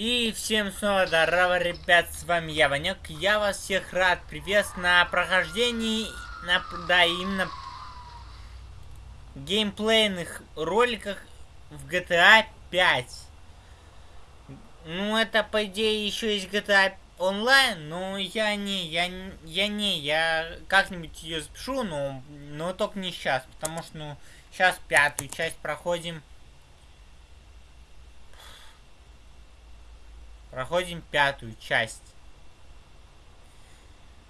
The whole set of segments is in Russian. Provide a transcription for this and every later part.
И всем снова здорово, ребят, с вами я, Ванек. Я вас всех рад приветствовать на прохождении, на, да, именно геймплейных роликах в GTA 5. Ну, это, по идее, еще есть GTA онлайн, но я не, я, я не, я как-нибудь ее запишу, но, но только не сейчас, потому что, ну, сейчас пятую часть проходим. Проходим пятую часть.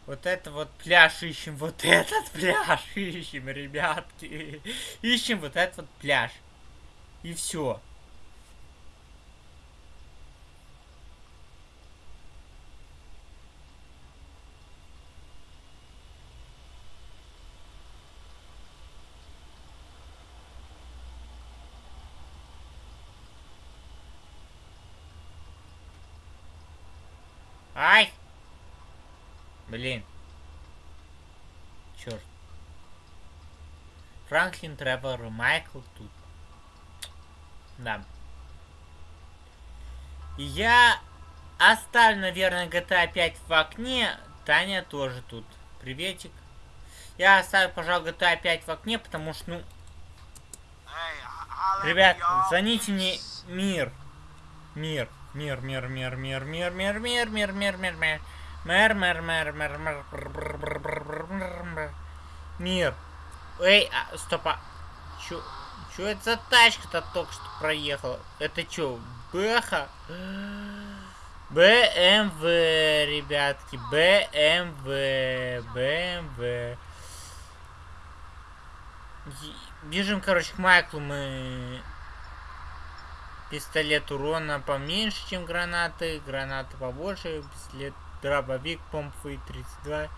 Вот это вот пляж ищем, вот этот пляж ищем, ребятки. Ищем вот этот вот пляж. И все. Ай! Блин. Черт. Франклин, Тревор, Майкл тут. Да. Я оставлю, наверное, GTA 5 в окне. Таня тоже тут. Приветик. Я оставлю, пожалуй, GTA 5 в окне, потому что, ну... Ребят, звоните мне мир. Мир. Мир, мир, мир, мир, мир, мир, мир, мир, мир, мир, мир. Мэр, мэр, мэр, мэр, мэр, Мир. Эй, а, стоп, а. Чё, чё это за тачка-то только что проехала? Это чё, Бэха? БМВ, ребятки, БМВ, БМВ. Бежим, короче, к Майклу мы Пистолет урона поменьше, чем гранаты. Гранаты побольше. Пистолет дробовик помповый 32.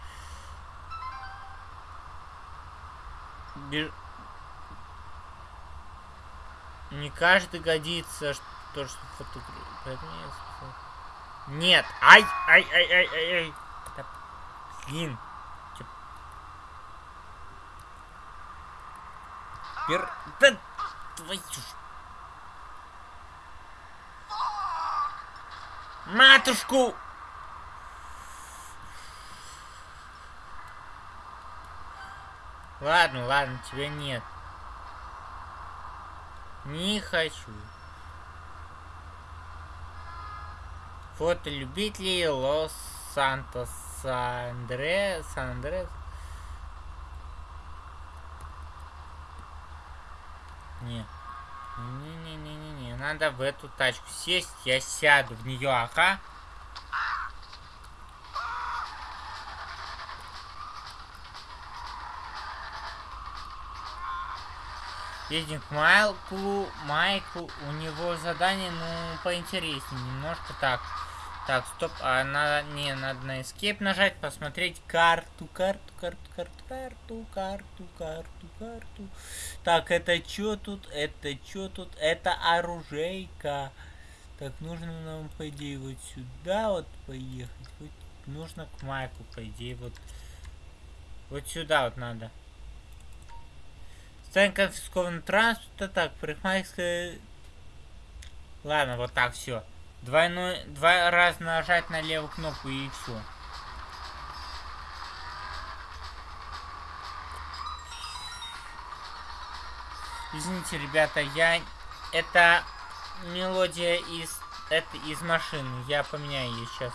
Беж... Не каждый годится, что, что фотографировать. Нет! Ай! Ай, ай, ай, ай, ай! Блин! Пер... Да, твою ж Матушку! Ладно, ладно, тебя нет. Не хочу. Фото любителей Лос Сантос Андре Сан Андрес. Нет. Надо в эту тачку сесть, я сяду в нее, ага. Едем к Майклу. Майкл, у него задание, ну, поинтереснее. Немножко так. Так, стоп, а надо, не, надо на escape нажать, посмотреть карту, карту, карту, карту, карту, карту, карту, карту. Так, это что тут, это что тут, это оружейка. Так, нужно нам, по идее, вот сюда вот поехать. Вот, нужно к Майку, по идее, вот, вот сюда вот надо. Ставим конфискованный транспорт, так, парикмахерская... Ладно, вот так, все. Двойной, два раза нажать на левую кнопку и все. Извините, ребята, я... Это мелодия из... Это из машины. Я поменяю ее сейчас.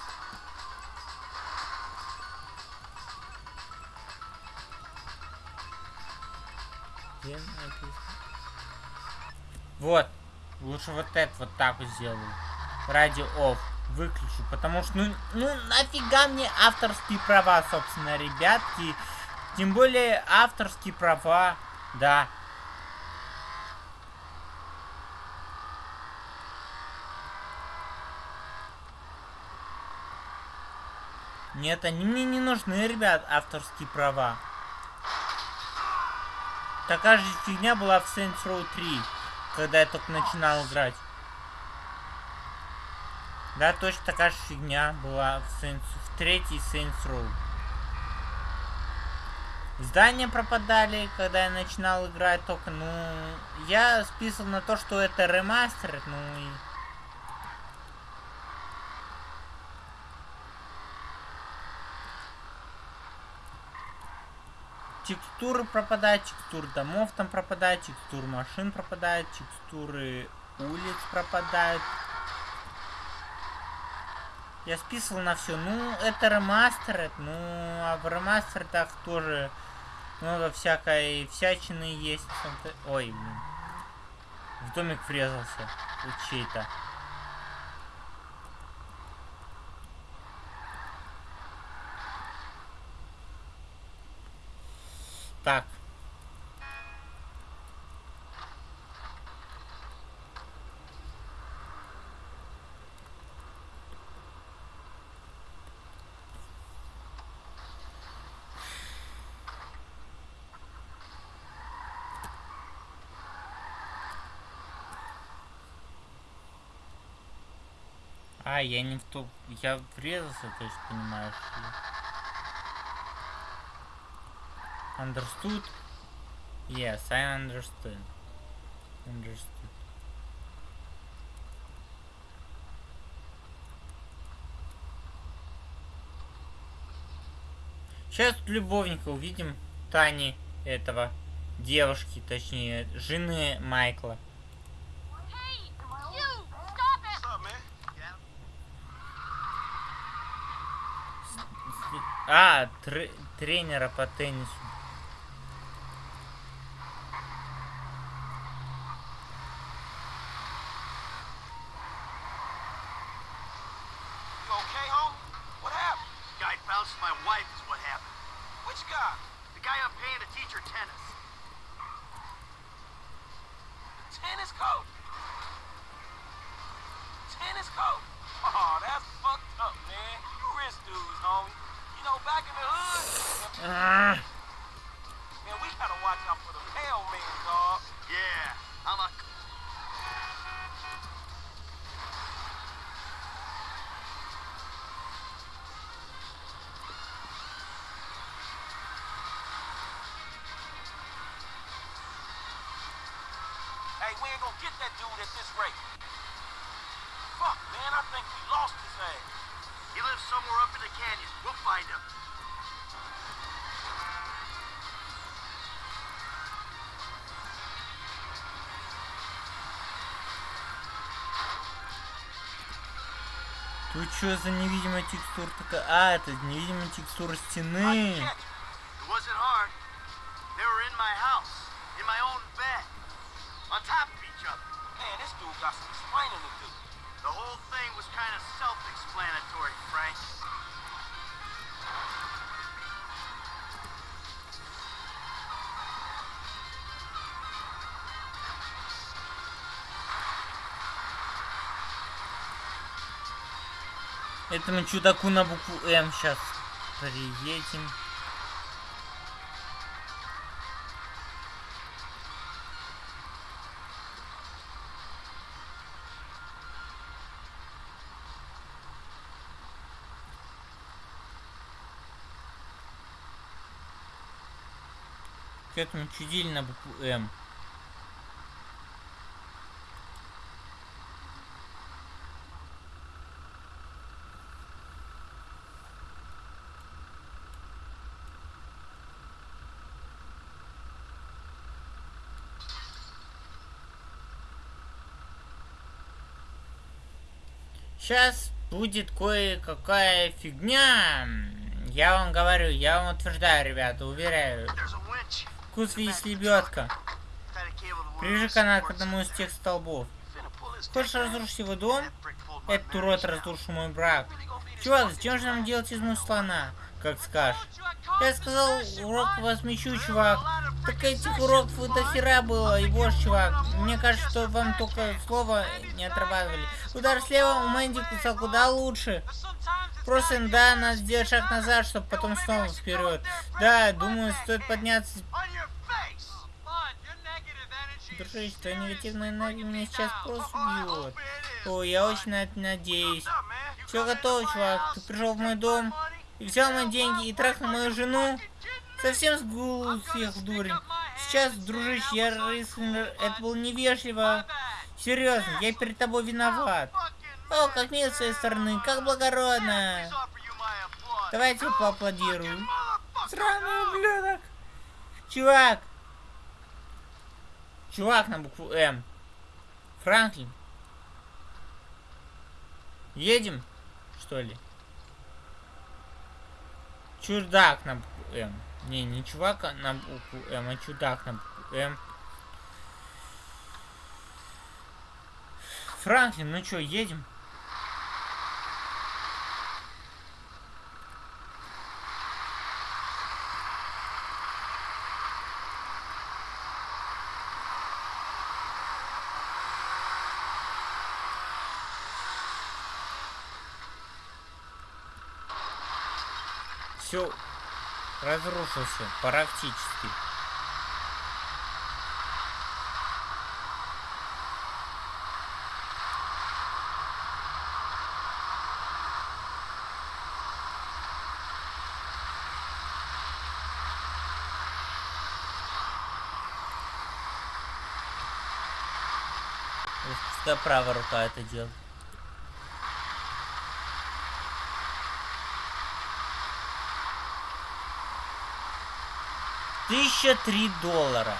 Вот. Лучше вот это вот так вот сделаю ради оф выключу, потому что, ну, ну, нафига мне авторские права, собственно, ребятки. Тем более авторские права, да. Нет, они мне не нужны, ребят, авторские права. Такая же фигня была в Saints Row 3, когда я только начинал играть. Да, точно такая же фигня была в, Saints, в третьей Saints Row. Здания пропадали, когда я начинал играть только, ну... Я списывал на то, что это ремастер, ну и... Текстуры пропадают, текстуры домов там пропадают, текстуры машин пропадают, текстуры улиц пропадают. Я списывал на все. Ну, это ремастер, ну, а в ремастерах тоже много всякой всячины есть. Ой, блин. В домик врезался. Чей-то. Так. А, я не в то... Я врезался, то есть, понимаешь Understood? Yes, I understood. Understood. Сейчас любовника увидим Тани этого девушки, точнее, жены Майкла. А, тр тренера по теннису. Тут что за невидимая текстура такая? А, это невидимая текстура стены. The whole thing was kind of self-explanatory, Frank. Этому чудаку на букву М сейчас приедем. Этому чудили на букву М. Сейчас будет кое-какая фигня. Я вам говорю, я вам утверждаю, ребята, уверяю. Вкус есть лебедка. Прижи канат к одному из тех столбов. Хочешь разрушить его дом? Этот урод разрушил мой брак. Чувак, зачем же нам делать из мусора слона? Как скажешь. Я сказал, урок возмещу, чувак. Так этих уроков до хера было, и боже, чувак. Мне кажется, что вам только слово не отрабатывали. Удар слева у Мэнди кусал куда лучше. Просто, да, надо сделать шаг назад, чтобы потом снова вперед. Да, думаю, стоит подняться. Дружище, твоя негативная энергия меня сейчас просто убьет. О, я очень на это надеюсь. Все готово, чувак. Ты пришел в мой дом и взял мои деньги и трахнул мою жену. Совсем сгул всех дурень. Сейчас, дружище, я рыскнул. Это было невежливо. Серьезно, я перед тобой виноват. О, как мило с своей стороны, как благородно. Давайте поаплодирую. Сраный ублюдок. Чувак! Чувак на букву М. Франклин. Едем, что ли? Чудак на букву М. Не, не чувак на букву М, а чудак на букву М. Франклин, ну чё, едем? Все разрушился практически. Пускай правая рука это делает. Тысяча три доллара.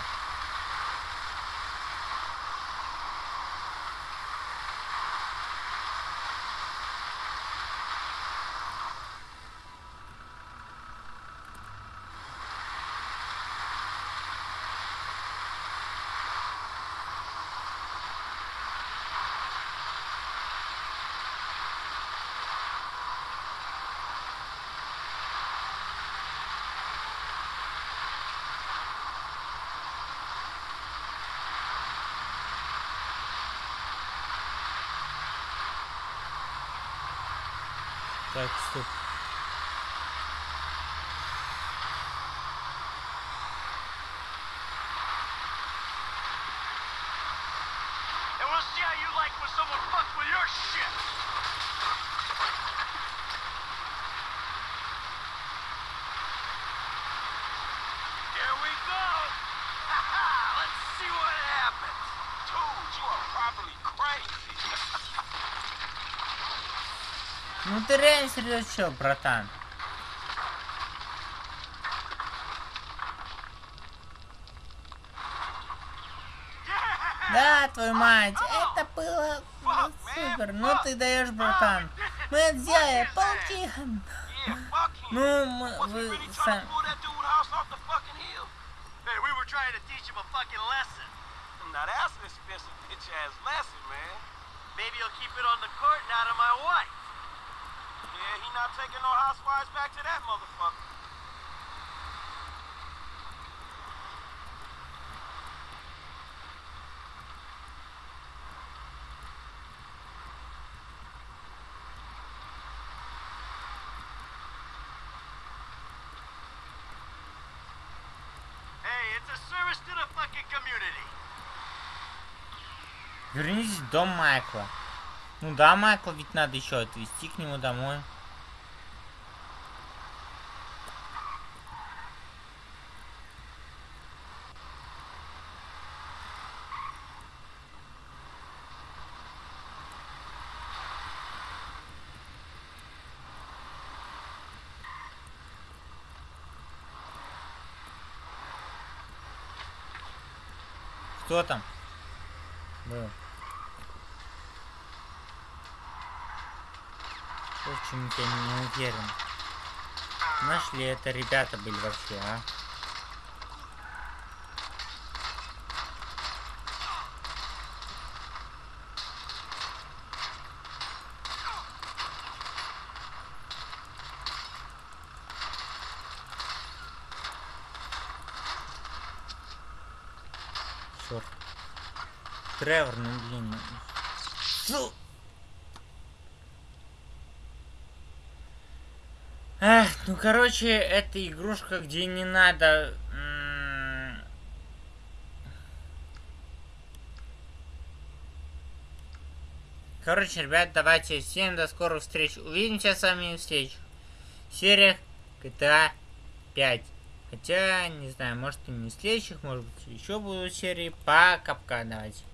That's the And we'll see how you like when someone fucks with your shit! Ты реально серьезно, братан? Да, твою мать, это было ну, супер. Ну ты даешь, братан. Мы это сделали, him. Ну, мы, вы сами... Maybe he'll keep it on the court and out of my wife. Not taking no housewives back to that motherfucker. Вернитесь в дом Майкла. Ну да, Майкла ведь надо еще отвезти к нему домой. Кто там? Был. Почему-то я не уверен. Нашли это ребята были вообще, а? Черт. Тревор, ну блин. Фу. Эх, ну короче, это игрушка, где не надо... Короче, ребят, давайте всем до скорых встреч. Увидимся с вами в следующих сериях GTA 5. Хотя, не знаю, может и не в следующих, может быть еще будут серии. Пока-пока, давайте.